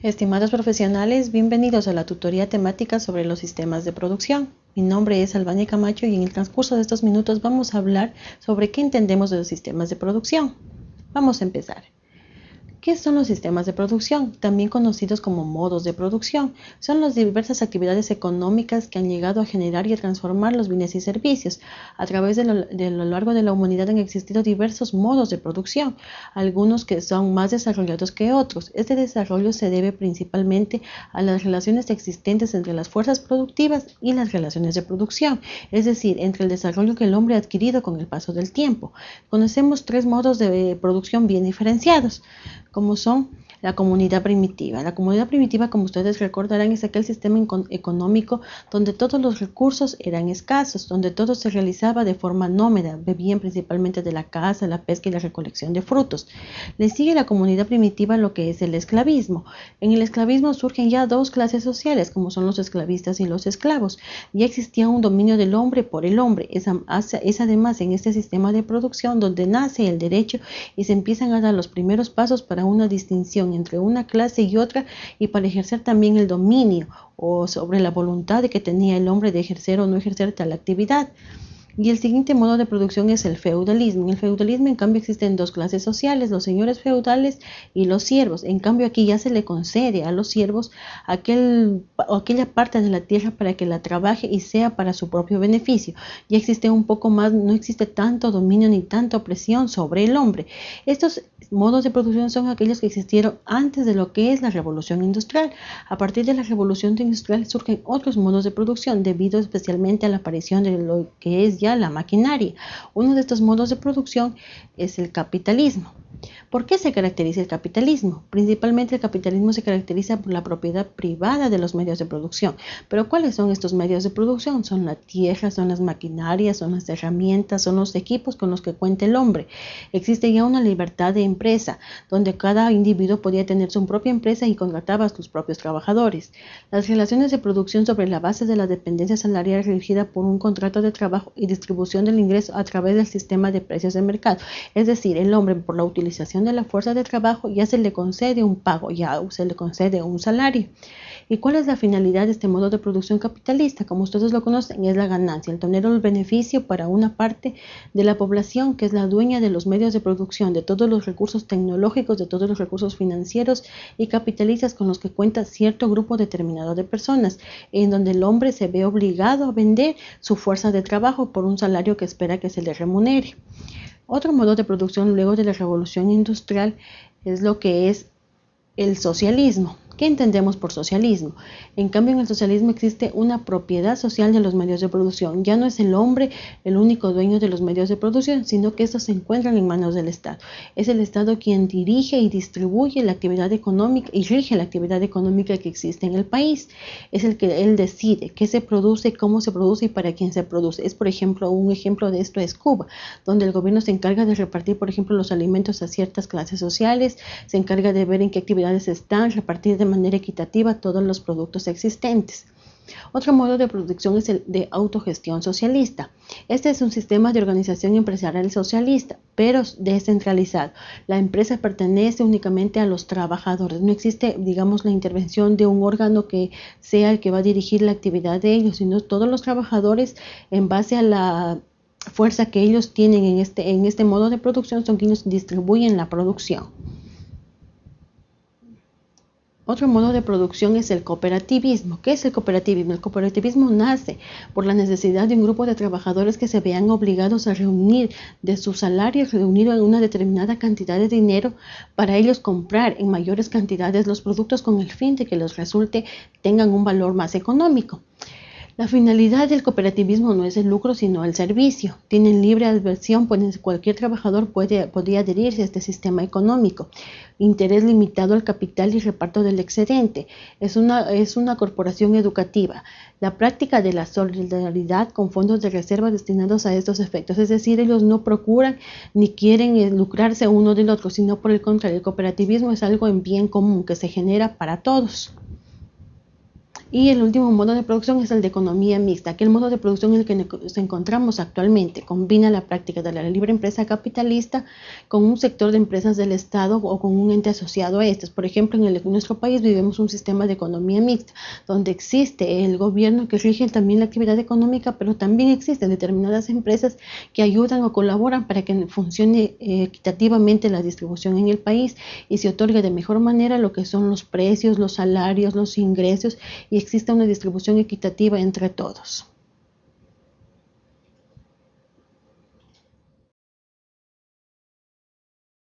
Estimados profesionales, bienvenidos a la tutoría temática sobre los sistemas de producción. Mi nombre es Albania Camacho y en el transcurso de estos minutos vamos a hablar sobre qué entendemos de los sistemas de producción. Vamos a empezar. ¿Qué son los sistemas de producción? También conocidos como modos de producción. Son las diversas actividades económicas que han llegado a generar y transformar los bienes y servicios. A través de lo, largo de la humanidad han existido diversos modos de producción, algunos que son más desarrollados que otros. Este desarrollo se debe principalmente a las relaciones existentes entre las fuerzas productivas y las relaciones de producción, es decir, entre el desarrollo que el hombre ha adquirido con el paso del tiempo. Conocemos tres modos de producción bien diferenciados como son la comunidad primitiva. La comunidad primitiva, como ustedes recordarán, es aquel sistema económico donde todos los recursos eran escasos, donde todo se realizaba de forma nómada, bebían principalmente de la caza, la pesca y la recolección de frutos. Le sigue la comunidad primitiva lo que es el esclavismo. En el esclavismo surgen ya dos clases sociales, como son los esclavistas y los esclavos. Ya existía un dominio del hombre por el hombre. Es, es además en este sistema de producción donde nace el derecho y se empiezan a dar los primeros pasos para una distinción entre una clase y otra y para ejercer también el dominio o sobre la voluntad que tenía el hombre de ejercer o no ejercer tal actividad. Y el siguiente modo de producción es el feudalismo. En el feudalismo, en cambio, existen dos clases sociales, los señores feudales y los siervos. En cambio, aquí ya se le concede a los siervos aquel, aquella parte de la tierra para que la trabaje y sea para su propio beneficio. Ya existe un poco más, no existe tanto dominio ni tanta opresión sobre el hombre. Estos modos de producción son aquellos que existieron antes de lo que es la revolución industrial. A partir de la revolución industrial surgen otros modos de producción debido especialmente a la aparición de lo que es ya la maquinaria. Uno de estos modos de producción es el capitalismo. ¿Por qué se caracteriza el capitalismo? Principalmente el capitalismo se caracteriza por la propiedad privada de los medios de producción. Pero ¿cuáles son estos medios de producción? Son la tierra, son las maquinarias, son las herramientas, son los equipos con los que cuenta el hombre. Existe ya una libertad de empresa, donde cada individuo podía tener su propia empresa y contrataba a sus propios trabajadores. Las relaciones de producción sobre la base de la dependencia salarial regida por un contrato de trabajo y distribución del ingreso a través del sistema de precios de mercado. Es decir, el hombre por la utilización de la fuerza de trabajo ya se le concede un pago, ya se le concede un salario. ¿Y cuál es la finalidad de este modo de producción capitalista? Como ustedes lo conocen, es la ganancia, el tener el beneficio para una parte de la población que es la dueña de los medios de producción, de todos los recursos tecnológicos, de todos los recursos financieros y capitalistas con los que cuenta cierto grupo determinado de personas, en donde el hombre se ve obligado a vender su fuerza de trabajo por un salario que espera que se le remunere. Otro modo de producción luego de la revolución industrial es lo que es el socialismo. ¿Qué entendemos por socialismo? En cambio, en el socialismo existe una propiedad social de los medios de producción. Ya no es el hombre el único dueño de los medios de producción, sino que estos se encuentran en manos del Estado. Es el Estado quien dirige y distribuye la actividad económica y rige la actividad económica que existe en el país. Es el que él decide qué se produce, cómo se produce y para quién se produce. Es, por ejemplo, un ejemplo de esto es Cuba, donde el gobierno se encarga de repartir, por ejemplo, los alimentos a ciertas clases sociales, se encarga de ver en qué actividades están, repartir de manera equitativa todos los productos existentes. Otro modo de producción es el de autogestión socialista. Este es un sistema de organización empresarial socialista, pero descentralizado. La empresa pertenece únicamente a los trabajadores. No existe, digamos, la intervención de un órgano que sea el que va a dirigir la actividad de ellos, sino todos los trabajadores en base a la fuerza que ellos tienen en este, en este modo de producción son quienes distribuyen la producción. Otro modo de producción es el cooperativismo. ¿Qué es el cooperativismo? El cooperativismo nace por la necesidad de un grupo de trabajadores que se vean obligados a reunir de sus salarios, reunir una determinada cantidad de dinero para ellos comprar en mayores cantidades los productos con el fin de que los resulte tengan un valor más económico. La finalidad del cooperativismo no es el lucro, sino el servicio. Tienen libre adversión, pues cualquier trabajador puede, podría adherirse a este sistema económico. Interés limitado al capital y reparto del excedente. Es una, es una corporación educativa. La práctica de la solidaridad con fondos de reserva destinados a estos efectos. Es decir, ellos no procuran ni quieren eh, lucrarse uno del otro, sino por el contrario, el cooperativismo es algo en bien común que se genera para todos. Y el último modo de producción es el de economía mixta, que el modo de producción en el que nos encontramos actualmente combina la práctica de la libre empresa capitalista con un sector de empresas del Estado o con un ente asociado a estas. Por ejemplo, en, en nuestro país vivimos un sistema de economía mixta, donde existe el gobierno que rige también la actividad económica, pero también existen determinadas empresas que ayudan o colaboran para que funcione eh, equitativamente la distribución en el país y se otorgue de mejor manera lo que son los precios, los salarios, los ingresos y exista una distribución equitativa entre todos.